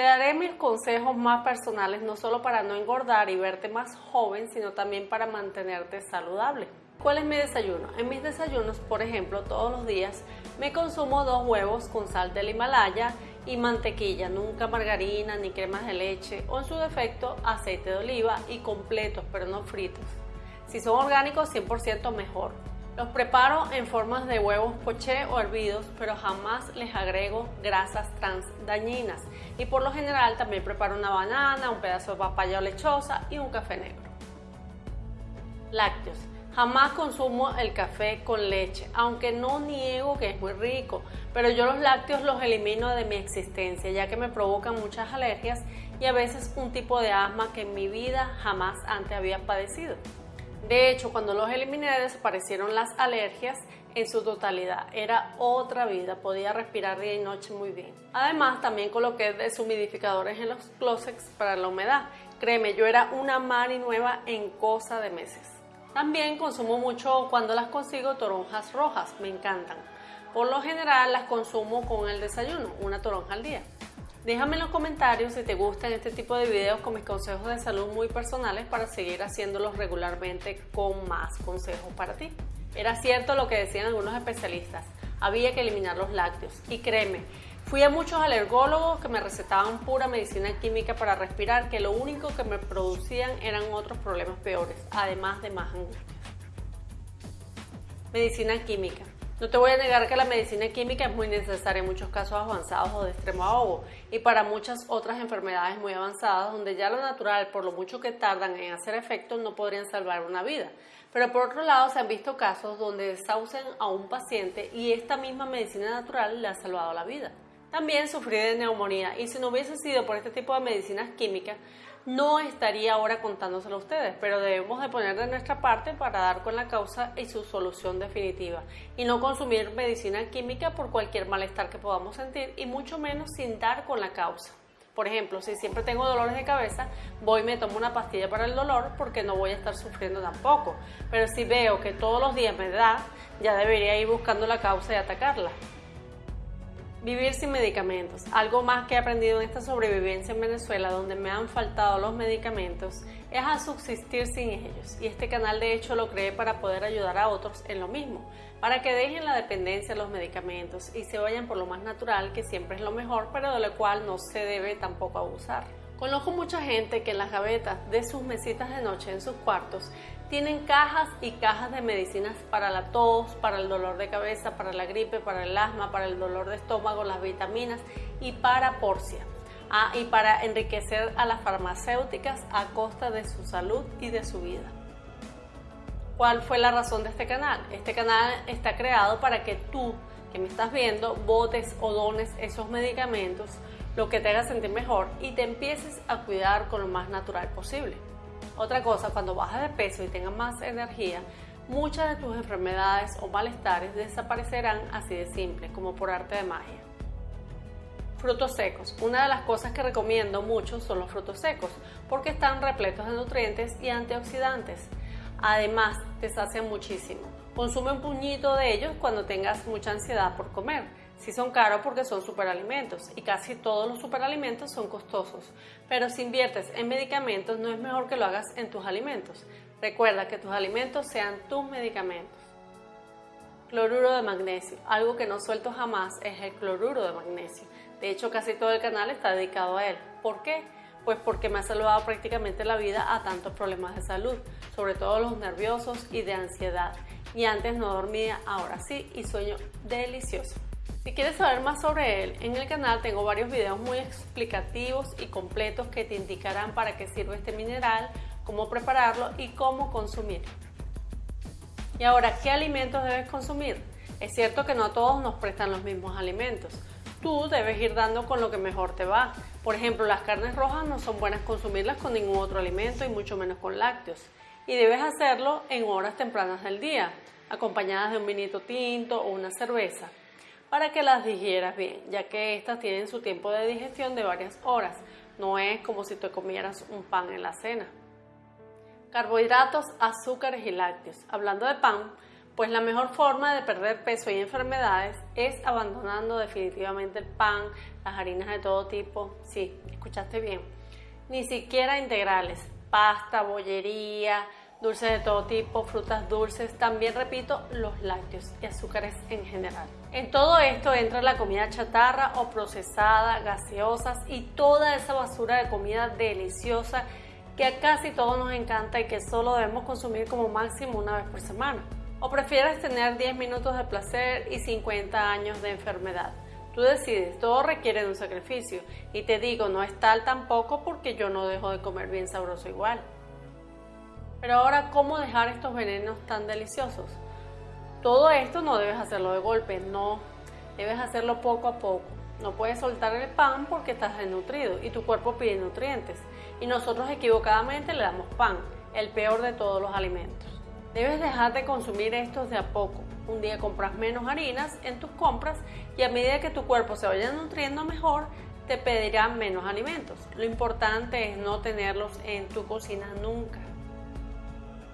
Te daré mis consejos más personales no solo para no engordar y verte más joven, sino también para mantenerte saludable. ¿Cuál es mi desayuno? En mis desayunos, por ejemplo, todos los días me consumo dos huevos con sal del Himalaya y mantequilla, nunca margarina ni cremas de leche o en su defecto aceite de oliva y completos pero no fritos. Si son orgánicos 100% mejor. Los preparo en formas de huevos poché o hervidos, pero jamás les agrego grasas trans dañinas. Y por lo general también preparo una banana, un pedazo de papaya o lechosa y un café negro. Lácteos. Jamás consumo el café con leche, aunque no niego que es muy rico, pero yo los lácteos los elimino de mi existencia, ya que me provocan muchas alergias y a veces un tipo de asma que en mi vida jamás antes había padecido. De hecho, cuando los eliminé desaparecieron las alergias en su totalidad. Era otra vida, podía respirar día y noche muy bien. Además, también coloqué deshumidificadores en los closets para la humedad. Créeme, yo era una mari nueva en cosa de meses. También consumo mucho cuando las consigo toronjas rojas, me encantan. Por lo general las consumo con el desayuno, una toronja al día. Déjame en los comentarios si te gustan este tipo de videos con mis consejos de salud muy personales para seguir haciéndolos regularmente con más consejos para ti. Era cierto lo que decían algunos especialistas, había que eliminar los lácteos y créeme, fui a muchos alergólogos que me recetaban pura medicina química para respirar que lo único que me producían eran otros problemas peores, además de más angustias. Medicina química. No te voy a negar que la medicina química es muy necesaria en muchos casos avanzados o de extremo ahogo y para muchas otras enfermedades muy avanzadas donde ya lo natural, por lo mucho que tardan en hacer efecto, no podrían salvar una vida. Pero por otro lado se han visto casos donde desahucian a un paciente y esta misma medicina natural le ha salvado la vida. También sufrí de neumonía y si no hubiese sido por este tipo de medicinas químicas, no estaría ahora contándoselo a ustedes, pero debemos de poner de nuestra parte para dar con la causa y su solución definitiva y no consumir medicina química por cualquier malestar que podamos sentir y mucho menos sin dar con la causa. Por ejemplo, si siempre tengo dolores de cabeza, voy y me tomo una pastilla para el dolor porque no voy a estar sufriendo tampoco. Pero si veo que todos los días me da, ya debería ir buscando la causa y atacarla. Vivir sin medicamentos. Algo más que he aprendido en esta sobrevivencia en Venezuela, donde me han faltado los medicamentos, es a subsistir sin ellos. Y este canal de hecho lo creé para poder ayudar a otros en lo mismo, para que dejen la dependencia de los medicamentos y se vayan por lo más natural, que siempre es lo mejor, pero de lo cual no se debe tampoco abusar. Conozco mucha gente que en las gavetas de sus mesitas de noche en sus cuartos tienen cajas y cajas de medicinas para la tos, para el dolor de cabeza, para la gripe, para el asma, para el dolor de estómago, las vitaminas y para porcia. Ah, y para enriquecer a las farmacéuticas a costa de su salud y de su vida. ¿Cuál fue la razón de este canal? Este canal está creado para que tú, que me estás viendo, botes o dones esos medicamentos lo que te haga sentir mejor y te empieces a cuidar con lo más natural posible. Otra cosa, cuando bajas de peso y tengas más energía, muchas de tus enfermedades o malestares desaparecerán así de simple, como por arte de magia. Frutos secos. Una de las cosas que recomiendo mucho son los frutos secos, porque están repletos de nutrientes y antioxidantes. Además, te sacian muchísimo. Consume un puñito de ellos cuando tengas mucha ansiedad por comer Sí son caros porque son superalimentos y casi todos los superalimentos son costosos, pero si inviertes en medicamentos no es mejor que lo hagas en tus alimentos. Recuerda que tus alimentos sean tus medicamentos. Cloruro de magnesio. Algo que no suelto jamás es el cloruro de magnesio. De hecho, casi todo el canal está dedicado a él. ¿Por qué? Pues porque me ha salvado prácticamente la vida a tantos problemas de salud, sobre todo los nerviosos y de ansiedad. Y antes no dormía, ahora sí, y sueño delicioso. Si quieres saber más sobre él, en el canal tengo varios videos muy explicativos y completos que te indicarán para qué sirve este mineral, cómo prepararlo y cómo consumirlo. Y ahora, ¿qué alimentos debes consumir? Es cierto que no a todos nos prestan los mismos alimentos. Tú debes ir dando con lo que mejor te va. Por ejemplo, las carnes rojas no son buenas consumirlas con ningún otro alimento y mucho menos con lácteos. Y debes hacerlo en horas tempranas del día, acompañadas de un vinito tinto o una cerveza para que las digieras bien, ya que estas tienen su tiempo de digestión de varias horas. No es como si te comieras un pan en la cena. Carbohidratos, azúcares y lácteos. Hablando de pan, pues la mejor forma de perder peso y enfermedades es abandonando definitivamente el pan, las harinas de todo tipo, sí, escuchaste bien, ni siquiera integrales, pasta, bollería, dulces de todo tipo, frutas dulces, también repito, los lácteos y azúcares en general. En todo esto entra la comida chatarra o procesada, gaseosas y toda esa basura de comida deliciosa que a casi todos nos encanta y que solo debemos consumir como máximo una vez por semana. ¿O prefieres tener 10 minutos de placer y 50 años de enfermedad? Tú decides, todo requiere de un sacrificio. Y te digo, no es tal tampoco porque yo no dejo de comer bien sabroso igual. Pero ahora, ¿cómo dejar estos venenos tan deliciosos? Todo esto no debes hacerlo de golpe, no. Debes hacerlo poco a poco. No puedes soltar el pan porque estás desnutrido y tu cuerpo pide nutrientes. Y nosotros equivocadamente le damos pan, el peor de todos los alimentos. Debes dejar de consumir estos de a poco. Un día compras menos harinas en tus compras y a medida que tu cuerpo se vaya nutriendo mejor, te pedirán menos alimentos. Lo importante es no tenerlos en tu cocina nunca.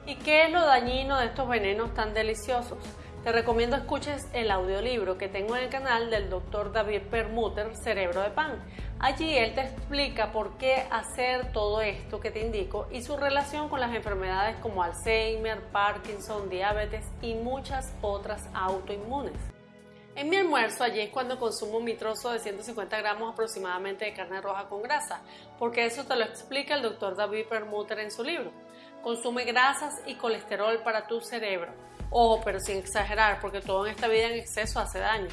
¿Y qué es lo dañino de estos venenos tan deliciosos? Te recomiendo escuches el audiolibro que tengo en el canal del Dr. David Permuter, Cerebro de Pan. Allí él te explica por qué hacer todo esto que te indico y su relación con las enfermedades como Alzheimer, Parkinson, diabetes y muchas otras autoinmunes. En mi almuerzo allí es cuando consumo mi trozo de 150 gramos aproximadamente de carne roja con grasa, porque eso te lo explica el Dr. David Permuter en su libro. Consume grasas y colesterol para tu cerebro. Ojo, pero sin exagerar, porque todo en esta vida en exceso hace daño.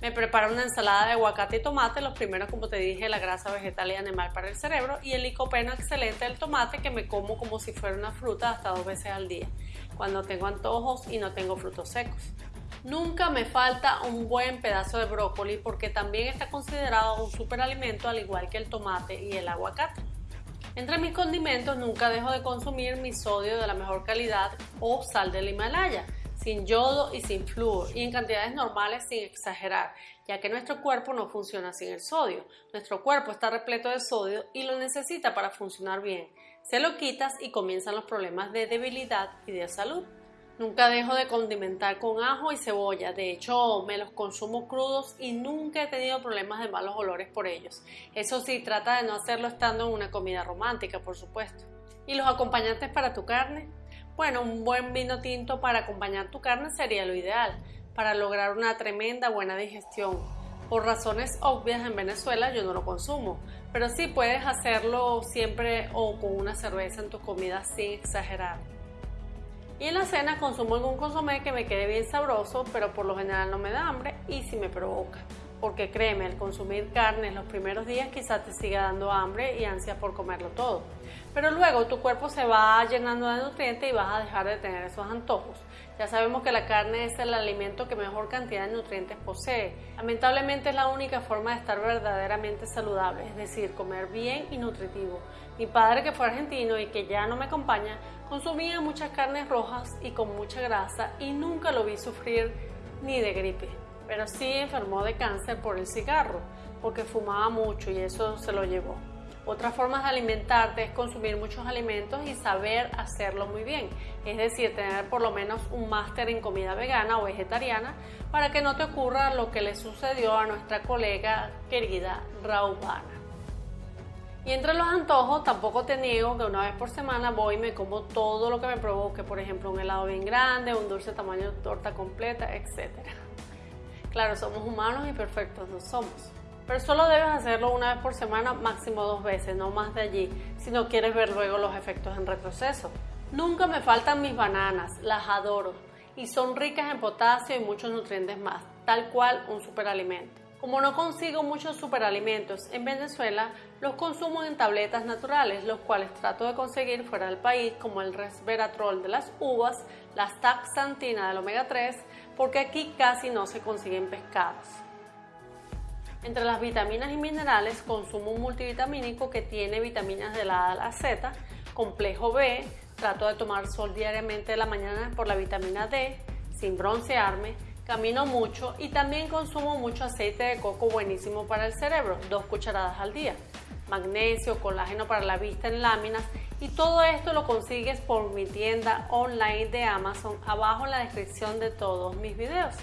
Me preparo una ensalada de aguacate y tomate, los primeros, como te dije, la grasa vegetal y animal para el cerebro y el licopeno excelente del tomate que me como como si fuera una fruta hasta dos veces al día, cuando tengo antojos y no tengo frutos secos. Nunca me falta un buen pedazo de brócoli porque también está considerado un superalimento al igual que el tomate y el aguacate. Entre mis condimentos nunca dejo de consumir mi sodio de la mejor calidad o sal del Himalaya sin yodo y sin flúor y en cantidades normales sin exagerar, ya que nuestro cuerpo no funciona sin el sodio. Nuestro cuerpo está repleto de sodio y lo necesita para funcionar bien. Se lo quitas y comienzan los problemas de debilidad y de salud. Nunca dejo de condimentar con ajo y cebolla, de hecho me los consumo crudos y nunca he tenido problemas de malos olores por ellos. Eso sí, trata de no hacerlo estando en una comida romántica, por supuesto. ¿Y los acompañantes para tu carne? Bueno, un buen vino tinto para acompañar tu carne sería lo ideal, para lograr una tremenda buena digestión. Por razones obvias en Venezuela yo no lo consumo, pero sí puedes hacerlo siempre o con una cerveza en tu comida sin exagerar. Y en la cena consumo algún consomé que me quede bien sabroso, pero por lo general no me da hambre y sí me provoca porque créeme, el consumir carne en los primeros días quizás te siga dando hambre y ansia por comerlo todo. Pero luego tu cuerpo se va llenando de nutrientes y vas a dejar de tener esos antojos. Ya sabemos que la carne es el alimento que mejor cantidad de nutrientes posee. Lamentablemente es la única forma de estar verdaderamente saludable, es decir, comer bien y nutritivo. Mi padre, que fue argentino y que ya no me acompaña, consumía muchas carnes rojas y con mucha grasa y nunca lo vi sufrir ni de gripe pero sí enfermó de cáncer por el cigarro, porque fumaba mucho y eso se lo llevó. Otra forma de alimentarte es consumir muchos alimentos y saber hacerlo muy bien, es decir, tener por lo menos un máster en comida vegana o vegetariana para que no te ocurra lo que le sucedió a nuestra colega querida Raubana. Y entre los antojos, tampoco te niego que una vez por semana voy y me como todo lo que me provoque, por ejemplo, un helado bien grande, un dulce tamaño torta completa, etcétera. Claro, somos humanos y perfectos no somos. Pero solo debes hacerlo una vez por semana, máximo dos veces, no más de allí, si no quieres ver luego los efectos en retroceso. Nunca me faltan mis bananas, las adoro y son ricas en potasio y muchos nutrientes más, tal cual un superalimento. Como no consigo muchos superalimentos en Venezuela, los consumo en tabletas naturales, los cuales trato de conseguir fuera del país, como el resveratrol de las uvas, la taxantina del omega 3, porque aquí casi no se consiguen pescados. Entre las vitaminas y minerales consumo un multivitamínico que tiene vitaminas de la A a la Z, complejo B, trato de tomar sol diariamente de la mañana por la vitamina D, sin broncearme, camino mucho y también consumo mucho aceite de coco buenísimo para el cerebro, dos cucharadas al día, magnesio, colágeno para la vista en láminas y todo esto lo consigues por mi tienda online de Amazon abajo en la descripción de todos mis videos.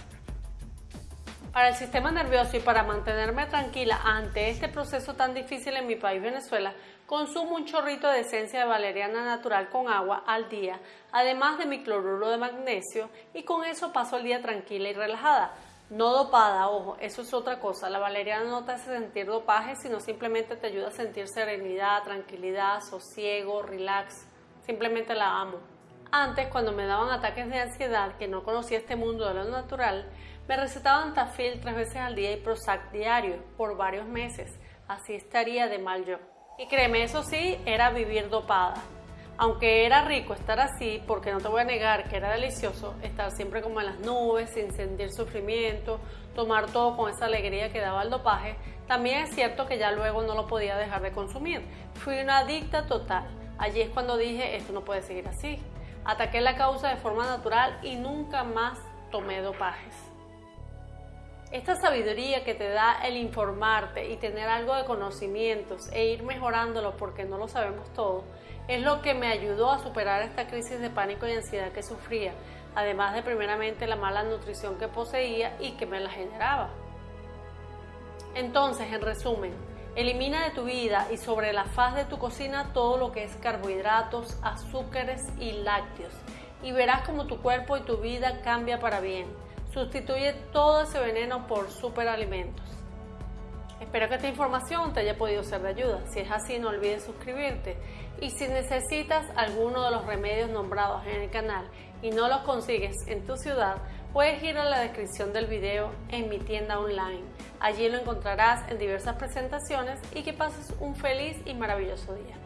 Para el sistema nervioso y para mantenerme tranquila ante este proceso tan difícil en mi país Venezuela, consumo un chorrito de esencia de valeriana natural con agua al día, además de mi cloruro de magnesio, y con eso paso el día tranquila y relajada. No dopada, ojo, eso es otra cosa. La valeriana no te hace sentir dopaje, sino simplemente te ayuda a sentir serenidad, tranquilidad, sosiego, relax. Simplemente la amo. Antes, cuando me daban ataques de ansiedad, que no conocía este mundo de lo natural, me recetaban Tafil tres veces al día y Prozac diario por varios meses. Así estaría de mal yo. Y créeme, eso sí, era vivir dopada. Aunque era rico estar así, porque no te voy a negar que era delicioso estar siempre como en las nubes, sin sentir sufrimiento, tomar todo con esa alegría que daba el dopaje, también es cierto que ya luego no lo podía dejar de consumir. Fui una adicta total. Allí es cuando dije, esto no puede seguir así. Ataqué la causa de forma natural y nunca más tomé dopajes. Esta sabiduría que te da el informarte y tener algo de conocimientos e ir mejorándolo porque no lo sabemos todo, es lo que me ayudó a superar esta crisis de pánico y ansiedad que sufría, además de primeramente la mala nutrición que poseía y que me la generaba. Entonces, en resumen, Elimina de tu vida y sobre la faz de tu cocina todo lo que es carbohidratos, azúcares y lácteos y verás como tu cuerpo y tu vida cambia para bien. Sustituye todo ese veneno por superalimentos. Espero que esta información te haya podido ser de ayuda. Si es así, no olvides suscribirte. Y si necesitas alguno de los remedios nombrados en el canal y no los consigues en tu ciudad, puedes ir a la descripción del video en mi tienda online. Allí lo encontrarás en diversas presentaciones y que pases un feliz y maravilloso día.